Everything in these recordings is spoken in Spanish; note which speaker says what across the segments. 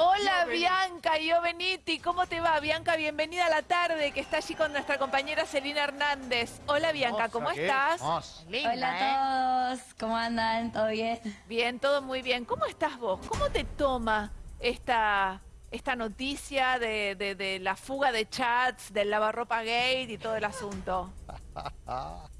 Speaker 1: Hola Bianca Io Beniti, ¿cómo te va? Bianca, bienvenida a la tarde, que está allí con nuestra compañera Celina Hernández. Hola Bianca, ¿cómo estás?
Speaker 2: Hola a todos, ¿cómo andan? ¿Todo bien?
Speaker 1: Bien, todo muy bien. ¿Cómo estás vos? ¿Cómo te toma esta, esta noticia de, de- de la fuga de chats, del lavarropa gate y todo el asunto?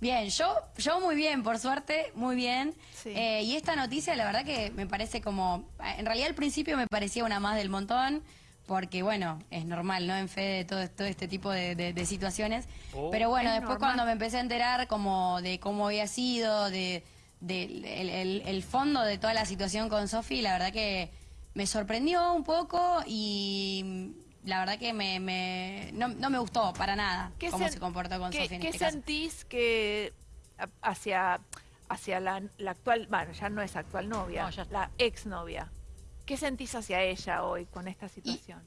Speaker 2: Bien, yo, yo muy bien, por suerte, muy bien.
Speaker 1: Sí.
Speaker 2: Eh, y esta noticia, la verdad que me parece como... En realidad al principio me parecía una más del montón, porque bueno, es normal, ¿no? En fe de todo, todo este tipo de, de- de situaciones.
Speaker 3: Oh.
Speaker 2: Pero bueno,
Speaker 1: Es
Speaker 2: después
Speaker 1: normal.
Speaker 2: cuando me empecé a enterar como de cómo había sido, de, de el, el- el fondo de toda la situación con Sofi, la verdad que me sorprendió un poco y la verdad que me, me- no, no me gustó para nada cómo se comportó con
Speaker 1: qué-
Speaker 2: Sofi en
Speaker 1: ¿Qué
Speaker 2: este caso.
Speaker 1: sentís que hacia, hacia la, la actual, bueno, ya no es actual novia,
Speaker 3: No, ya
Speaker 1: la exnovia? ¿Qué sentís hacia ella hoy con esta situación?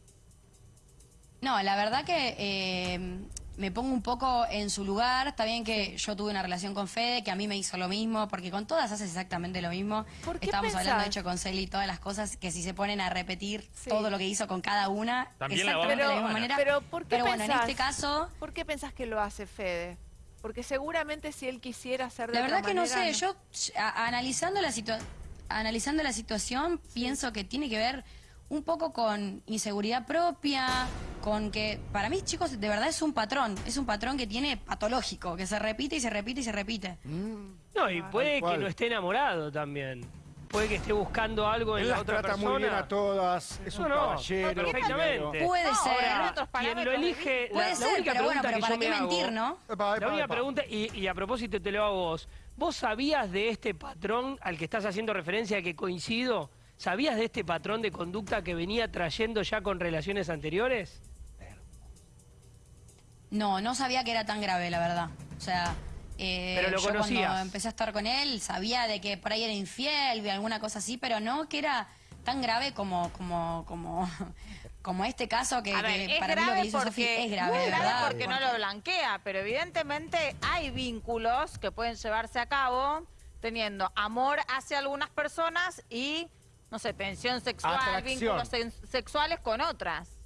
Speaker 2: No, la verdad que eh, me pongo un poco en su lugar. Está bien que yo tuve una relación con Fede, que a mí me hizo lo mismo, porque con todas haces exactamente lo mismo.
Speaker 1: ¿Por qué
Speaker 2: Estábamos
Speaker 1: pensás?
Speaker 2: hablando, de hecho, con Celi, todas las cosas que si se ponen a repetir
Speaker 1: Sí.
Speaker 2: todo lo que hizo con cada una,
Speaker 3: También la
Speaker 2: exactamente de la misma manera.
Speaker 1: Pero, ¿por qué
Speaker 2: Pero bueno, en este caso,
Speaker 1: ¿Por qué pensás que lo hace Fede? Porque seguramente si él quisiera hacer de
Speaker 2: la verdad
Speaker 1: otra
Speaker 2: que no sé, yo a- analizando la situación, analizando la situación, pienso que tiene que ver un poco con inseguridad propia, con que para mí, chicos, de verdad es un patrón, es un patrón que tiene patológico, que se repite y se repite y se repite.
Speaker 3: No, y puede que no esté enamorado también. Puede que esté buscando algo en
Speaker 4: Él
Speaker 3: la
Speaker 4: las
Speaker 3: otra
Speaker 4: trata
Speaker 3: persona.
Speaker 4: muy bien a todas, es
Speaker 3: No,
Speaker 4: un
Speaker 3: no,
Speaker 4: caballero.
Speaker 3: perfectamente.
Speaker 2: Puede
Speaker 3: No,
Speaker 2: ser.
Speaker 3: ahora,
Speaker 5: otros
Speaker 3: quien lo elige,
Speaker 2: Puede
Speaker 3: la, la
Speaker 2: ser,
Speaker 3: única
Speaker 2: pero bueno, pero ¿para qué
Speaker 3: hago-
Speaker 2: mentir, no?
Speaker 4: Epa, epa,
Speaker 3: La única
Speaker 4: epa.
Speaker 3: pregunta, y, y a propósito te lo hago a vos, ¿vos sabías de este patrón al que estás haciendo referencia que coincido? ¿Sabías de este patrón de conducta que venía trayendo ya con relaciones anteriores?
Speaker 2: No, no sabía que era tan grave, la verdad. O sea, eh,
Speaker 3: Pero lo
Speaker 2: yo
Speaker 3: conocías.
Speaker 2: cuando empecé a estar con él sabía de que por ahí era infiel, de alguna cosa así, pero no que era tan grave como como como como este caso que,
Speaker 5: es
Speaker 2: para mí lo que
Speaker 5: grave
Speaker 2: hizo
Speaker 5: porque
Speaker 2: es grave,
Speaker 5: muy grave
Speaker 2: verdad.
Speaker 5: porque no lo blanquea, pero evidentemente hay vínculos que pueden llevarse a cabo teniendo amor hacia algunas personas y no sé, tensión sexual,
Speaker 4: Atracción.
Speaker 5: vínculos sexuales con otras.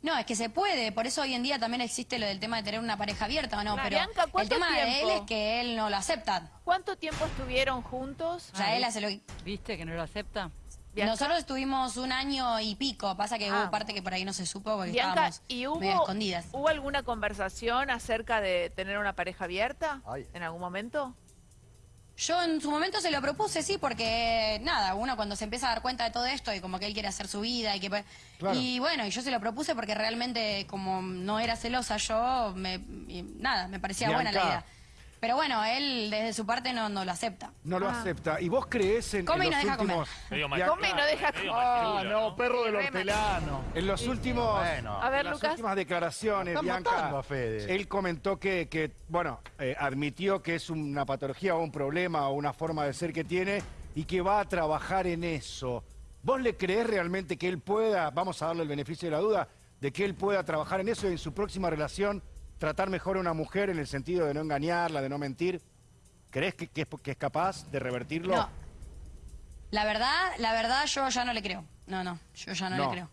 Speaker 2: No, es que se puede, por eso hoy en día también existe lo del tema de tener una pareja abierta o no,
Speaker 1: Claro.
Speaker 2: pero
Speaker 1: Bianca,
Speaker 2: el
Speaker 1: ¿cuánto
Speaker 2: tema de él
Speaker 1: tiempo?
Speaker 2: es que él no lo acepta.
Speaker 1: ¿Cuánto tiempo estuvieron juntos?
Speaker 2: O sea, él hace lo que...
Speaker 6: ¿Viste que no lo acepta?
Speaker 1: Bianca.
Speaker 2: Nosotros estuvimos un año y pico, pasa que
Speaker 1: Ah.
Speaker 2: hubo parte que por ahí no se supo porque
Speaker 1: Bianca,
Speaker 2: estábamos
Speaker 1: ¿y
Speaker 2: medio
Speaker 1: hubo,
Speaker 2: escondidas.
Speaker 1: hubo alguna conversación acerca de tener una pareja abierta
Speaker 4: Ay.
Speaker 1: en algún momento?
Speaker 2: Yo en su momento se lo propuse, sí, porque nada, uno cuando se empieza a dar cuenta de todo esto y como que él quiere hacer su vida y que...
Speaker 4: Claro.
Speaker 2: Y bueno, y yo se lo propuse porque realmente como no era celosa yo, me, y nada, me parecía buena la idea. Pero bueno, él desde su parte no, no lo acepta.
Speaker 4: No lo
Speaker 1: Ah.
Speaker 4: acepta. ¿Y vos crees en,
Speaker 2: Come
Speaker 4: en
Speaker 2: y
Speaker 4: los
Speaker 2: no deja
Speaker 4: últimos...
Speaker 7: Medio
Speaker 1: Come y no deja
Speaker 7: medio
Speaker 8: Ah, no, perro del hortelano.
Speaker 4: En los últimos...
Speaker 8: Bueno.
Speaker 1: A ver,
Speaker 4: en las
Speaker 1: Lucas.
Speaker 4: últimas declaraciones,
Speaker 8: Están
Speaker 4: Bianca,
Speaker 8: matando a Fede.
Speaker 4: él comentó que, que, bueno, eh, admitió que es una patología o un problema o una forma de ser que tiene y que va a trabajar en eso. ¿Vos le creés realmente que él pueda, vamos a darle el beneficio de la duda, de que él pueda trabajar en eso y en su próxima relación tratar mejor a una mujer en el sentido de no engañarla, de no mentir? ¿Crees que, que es, que es capaz de revertirlo?
Speaker 2: No. La verdad, la verdad yo ya no le creo. No, no, yo ya no,
Speaker 4: No.
Speaker 2: le creo.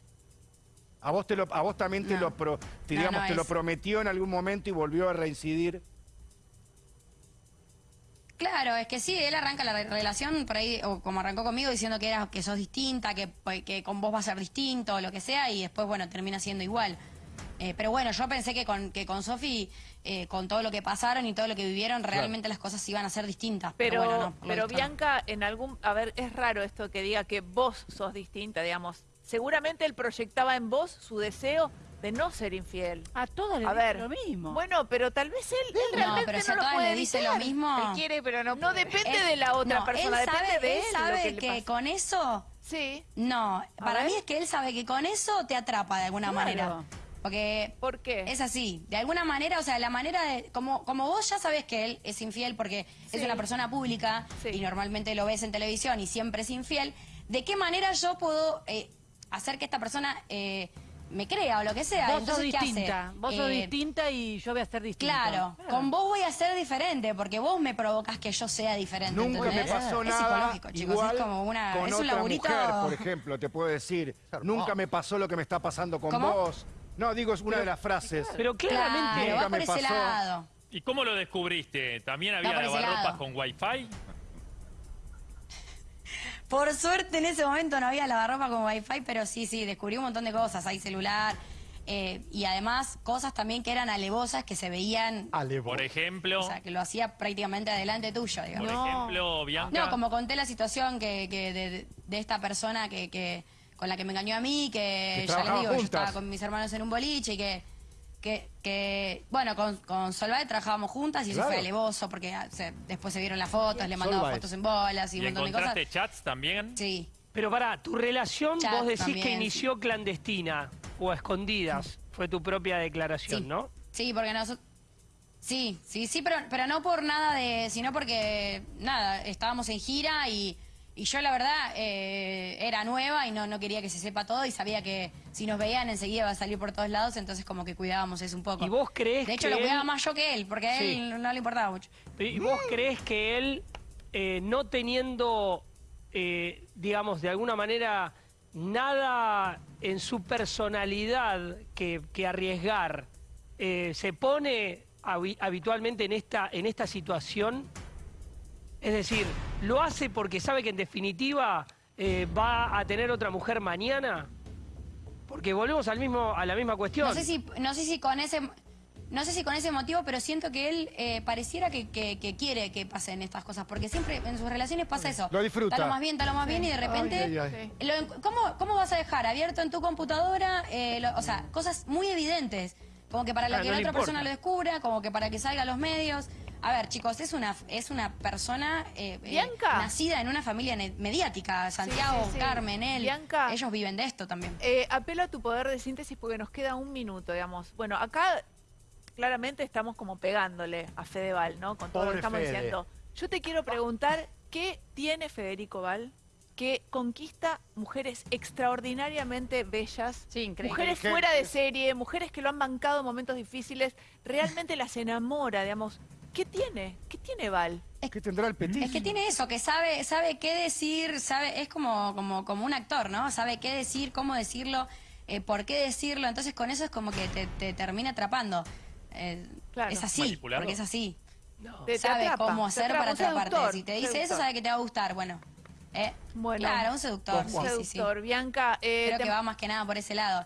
Speaker 4: ¿A vos, te lo, a vos también te,
Speaker 2: No.
Speaker 4: lo, pro- te, digamos, te lo prometió en algún momento y volvió a reincidir?
Speaker 2: Claro, es que sí, él arranca la re- relación por ahí, o como arrancó conmigo, diciendo que era que sos distinta, que, que con vos va a ser distinto, o lo que sea, y después, bueno, termina siendo igual. Eh, pero bueno, yo pensé que con, que con Sofi, eh, con todo lo que pasaron y todo lo que vivieron, realmente las cosas iban a ser distintas.
Speaker 1: Pero,
Speaker 2: Pero, bueno, no,
Speaker 1: pero
Speaker 2: no.
Speaker 1: Bianca, en algún... A ver, es raro esto que diga que vos sos distinta, digamos. Seguramente él proyectaba en vos su deseo de no ser infiel.
Speaker 6: A todos les
Speaker 1: A
Speaker 6: dicen
Speaker 1: ver,
Speaker 6: lo mismo.
Speaker 1: Bueno, pero tal vez él, él
Speaker 2: No,
Speaker 1: realmente
Speaker 2: pero si
Speaker 1: no
Speaker 2: a
Speaker 1: lo puede
Speaker 2: le dice lo mismo...
Speaker 5: Él quiere, pero no
Speaker 1: No
Speaker 5: puede.
Speaker 1: depende
Speaker 2: Él-
Speaker 1: de la otra
Speaker 2: no,
Speaker 1: persona,
Speaker 2: él
Speaker 1: depende
Speaker 2: sabe,
Speaker 1: de
Speaker 2: él
Speaker 1: él. lo
Speaker 2: sabe
Speaker 1: que le
Speaker 2: con eso...
Speaker 1: Sí.
Speaker 2: No, para
Speaker 1: ver.
Speaker 2: mí es que él sabe que con eso te atrapa de alguna
Speaker 6: Claro.
Speaker 2: manera. Porque
Speaker 1: ¿Por qué?
Speaker 2: Es así, de alguna manera, o sea, la manera de, como, como vos ya sabés que él es infiel porque
Speaker 1: Sí.
Speaker 2: es una persona pública
Speaker 1: Sí.
Speaker 2: y normalmente lo ves en televisión y siempre es infiel, ¿de qué manera yo puedo eh, hacer que esta persona eh, me crea o lo que sea.
Speaker 6: Vos sos
Speaker 2: Entonces, ¿qué hace?
Speaker 6: distinta, vos sos
Speaker 2: Eh,
Speaker 6: distinta y yo voy a ser distinta.
Speaker 2: Claro, con vos voy a ser diferente, porque vos me provocas que yo sea diferente.
Speaker 4: Nunca me pasó
Speaker 2: es
Speaker 4: nada
Speaker 2: psicológico, chicos,
Speaker 4: igual
Speaker 2: es como una,
Speaker 4: con
Speaker 2: es un
Speaker 4: otra
Speaker 2: laburito.
Speaker 4: mujer, por ejemplo, te puedo decir. Nunca me pasó lo que me está pasando con
Speaker 2: ¿Cómo?
Speaker 4: vos. No, digo, es una de las frases.
Speaker 3: Pero claramente...
Speaker 4: Nunca
Speaker 2: por
Speaker 4: me pasó.
Speaker 2: lado.
Speaker 7: ¿Y cómo lo descubriste? ¿También había
Speaker 2: por
Speaker 7: lavarropas con wifi?
Speaker 2: Por suerte en ese momento no había lavarropa con wifi, pero sí, sí, descubrí un montón de cosas. Hay celular eh, y además cosas también que eran alevosas que se veían,
Speaker 7: Por ejemplo,
Speaker 2: o sea, que lo hacía prácticamente adelante tuyo,
Speaker 7: por
Speaker 2: digamos.
Speaker 1: No.
Speaker 7: ejemplo, Bianca.
Speaker 2: No, como conté la situación que, que de, de esta persona que, que con la que me engañó a mí, que,
Speaker 4: Que
Speaker 2: ya les digo, yo estaba con mis hermanos en un boliche y que, que, que bueno, con, con Solvae trabajábamos juntas y eso fue alevoso porque ah, se- después se vieron las fotos, le mandaba fotos en bolas y
Speaker 7: ¿Y
Speaker 2: un montón de cosas.
Speaker 7: chats también?
Speaker 2: Sí.
Speaker 3: Pero pará, tu relación
Speaker 2: Chat
Speaker 3: vos decís que inició clandestina o a escondidas. Fue tu propia declaración,
Speaker 2: Sí.
Speaker 3: ¿no?
Speaker 2: Sí, porque nosotros... Sí, sí, sí, pero, pero no por nada de... sino porque, nada, estábamos en gira y, y yo la verdad eh, era nueva y no, no quería que se sepa todo y sabía que si nos veían enseguida iba a salir por todos lados, entonces como que cuidábamos eso un poco.
Speaker 3: ¿Y vos crees
Speaker 2: De hecho,
Speaker 3: que
Speaker 2: lo cuidaba
Speaker 3: él-
Speaker 2: más yo que él, porque a
Speaker 3: Sí.
Speaker 2: él no le importaba mucho.
Speaker 3: ¿Y vos crees que él, eh, no teniendo, eh, digamos, de alguna manera nada en su personalidad que, que arriesgar, eh, se pone habi- habitualmente en esta, en esta situación? Es decir, ¿lo hace porque sabe que en definitiva eh, va a tener otra mujer mañana? Porque volvemos al mismo, a la misma cuestión.
Speaker 2: No sé si, no sé si con ese... No sé si con ese motivo, pero siento que él eh, pareciera que, que- que quiere que pasen estas cosas, porque siempre en sus relaciones pasa eso.
Speaker 4: Lo disfruta.
Speaker 2: Está lo más bien, está lo más bien y de repente...
Speaker 4: Ay, ay,
Speaker 1: ay.
Speaker 2: lo en- ¿cómo, ¿Cómo vas a dejar abierto en tu computadora? eh, lo- o sea, cosas muy evidentes, como que para la
Speaker 3: Ah,
Speaker 2: que
Speaker 3: no
Speaker 2: la otra
Speaker 3: importa.
Speaker 2: persona lo descubra, como que para que salga a los medios. A ver, chicos, es una, es una persona eh, eh, nacida en una familia mediática. Santiago,
Speaker 1: sí, sí.
Speaker 2: Carmen, él.
Speaker 1: Bianca.
Speaker 2: Ellos viven de esto también.
Speaker 1: Eh, apelo a tu poder de síntesis porque nos queda un minuto, digamos. Bueno, acá claramente estamos como pegándole a Fedeval, ¿no? Con todo lo que estamos
Speaker 4: Fede.
Speaker 1: diciendo. Yo te quiero preguntar, ¿qué tiene Federico Val que conquista mujeres extraordinariamente bellas?
Speaker 5: Sí, increíble.
Speaker 1: Mujeres fuera de serie, mujeres que lo han bancado en momentos difíciles, realmente las enamora, digamos. ¿Qué tiene? ¿Qué tiene Val?
Speaker 4: ¿Qué tendrá el petit?
Speaker 2: Es que tiene eso, que sabe, sabe qué decir, sabe, es como, como, como un actor, ¿no? Sabe qué decir, cómo decirlo, eh, por qué decirlo. Entonces con eso es como que te, te termina atrapando. Eh,
Speaker 1: Claro.
Speaker 2: Es así, porque es así.
Speaker 3: No.
Speaker 1: Te- te
Speaker 2: sabe
Speaker 1: atrapa,
Speaker 2: cómo hacer
Speaker 1: atrapa,
Speaker 2: para atraparte.
Speaker 1: seductor,
Speaker 2: Si te dice eso,
Speaker 1: seductor.
Speaker 2: sabe que te va a gustar. Bueno, eh,
Speaker 1: Bueno.
Speaker 2: claro, un seductor.
Speaker 1: Un
Speaker 2: Sí, sí, sí.
Speaker 1: seductor. Bianca, eh,
Speaker 2: Creo
Speaker 1: te-
Speaker 2: que va más que nada por ese lado.